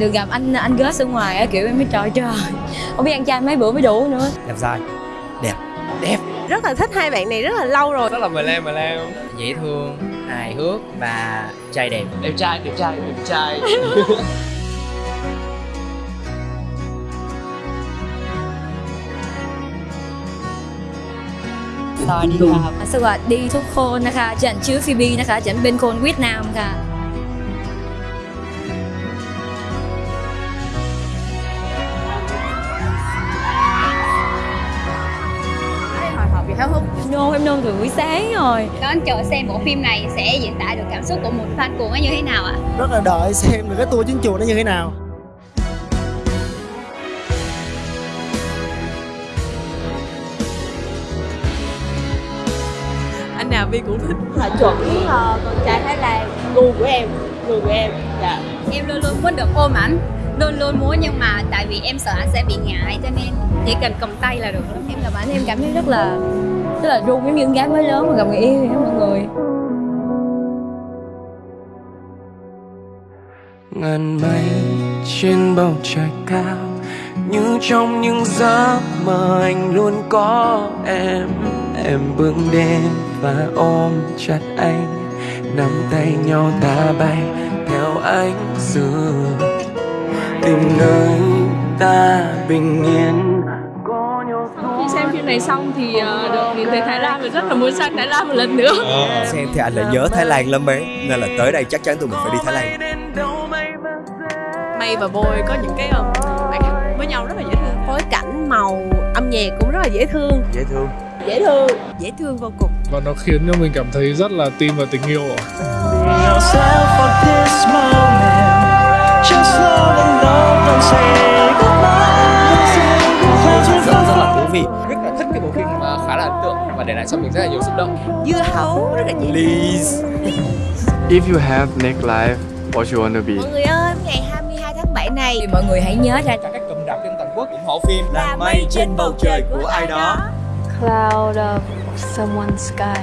được gặp anh anh Gus ở ngoài á kiểu em mới trời trời không biết ăn chay mấy bữa mới đủ nữa đẹp trai đẹp đẹp rất là thích hai bạn này rất là lâu rồi rất là mờ lem mờ lem dễ thương hài hước và trai đẹp đẹp trai đẹp trai đẹp trai สวัสดีครับ สวัสดีทุกคนนะคะฉันชื่อฟิบีนะคะฉันเป็นคนเวียดนามค่ะ vì háo hức. Nôn em nôn từ buổi sáng rồi. Đón chờ xem bộ phim này sẽ diễn tả được cảm xúc của một fan cuồng ấy như thế nào ạ? rất là đợi xem được cái tour chiến chùa nó như thế nào. Anh nào vi cũng thích. Là chuẩn uh, con trai thái lan gu của em gu của em dạ. Em luôn luôn muốn được ôm ảnh, luôn luôn muốn nhưng mà tại vì em sợ anh sẽ bị ngại cho nên chỉ cần cầm tay là được. em gặp ảnh em cảm thấy rất là tức là run giống như con gái mới lớn mà gặp người yêu vậy mọi người. Ngàn mây trên bầu trời cao, như trong những giấc mơ anh luôn có em. Em bước đến và ôm chặt anh, nắm tay nhau ta bay theo ánh dương tìm nơi ta bình yên này xong thì uh, được nhìn thấy thái lan và rất là muốn sang thái lan một lần nữa. Xem thì anh lại nhớ Thái Lan lắm ấy nên là tới đây chắc chắn tụi mình phải đi Thái Lan. May và Boy có những cái um, hát với nhau rất là dễ thương. Phối cảnh màu âm nhạc cũng rất là dễ thương. Dễ thương. Dễ thương. Dễ thương vô cùng. Và nó khiến cho mình cảm thấy rất là tin vào tình yêu rất rất là thú vị khá là ấn tượng và để lại cho mình rất là nhiều xúc động. Dưa hấu rất là dễ please. If you have next life, what you want to be? mọi người ơi ngày 22 tháng 7 này. Thì mọi người hãy nhớ ra các cụm rạp trên toàn quốc ủng hộ phim là mây trên bầu trời của ai đó. Cloud of someone's sky.